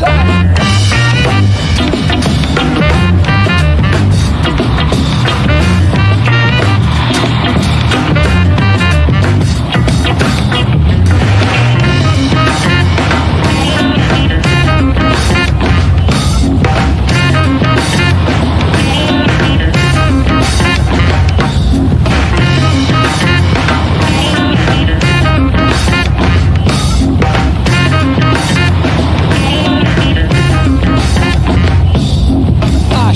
I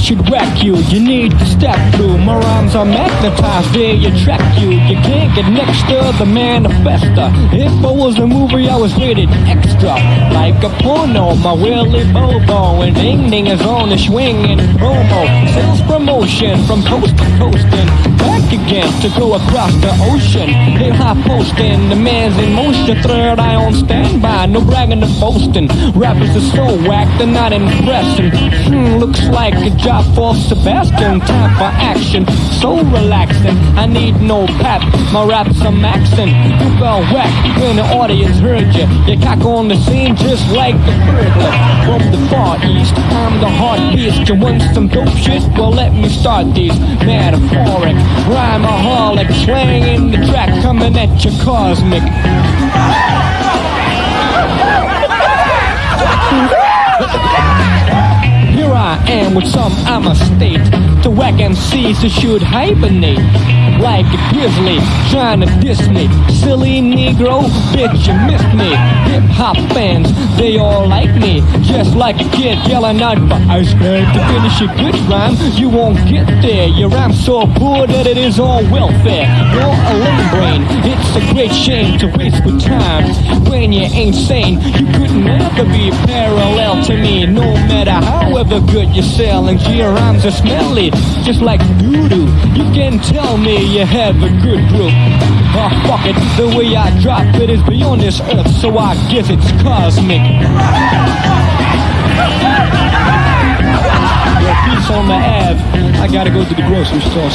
should wreck you. You need to step through. My rhymes are magnetized, they attract you. You can't get next to the manifesta. If I was a movie, I was rated extra. Like a porno, my Willy Bobo. And ding ding is on the swing and promo. Sales promotion from coast to coast and back again to go across the ocean. Hip hop posting, the man's in motion. Third eye on standby, no bragging or boasting. Rappers are so whack, they're not impressing. Hmm, looks like a job for Sebastian. Time for action, so relaxing. I need no pep, my raps are maxing. You fell whack when the audience heard you. You cock on the scene just like the burglar. From the far east, I'm the heart beast. You want some dope shit? Well, let me start these metaphoric, rhymeaholic, slanging the track, coming at you cosmic. MCs who should hibernate. Like a grizzly trying to diss me. Silly Negro, bitch, you missed me. Hip hop fans, they all like me. Just like a kid yelling out for ice cream. To finish a good rhyme, you won't get there. Your rhyme's so poor that it is all welfare. You're a lame brain, it's a great shame to waste with time. When you ain't sane, you couldn't never be parallel to me. No matter however good you're selling, your rhymes are smelly, just like doo-doo. You can tell me you have a good group. Oh, fuck it, the way I drop it is beyond this earth, so I guess it's cosmic. Yo, peace on the Ave. I gotta go to the grocery store.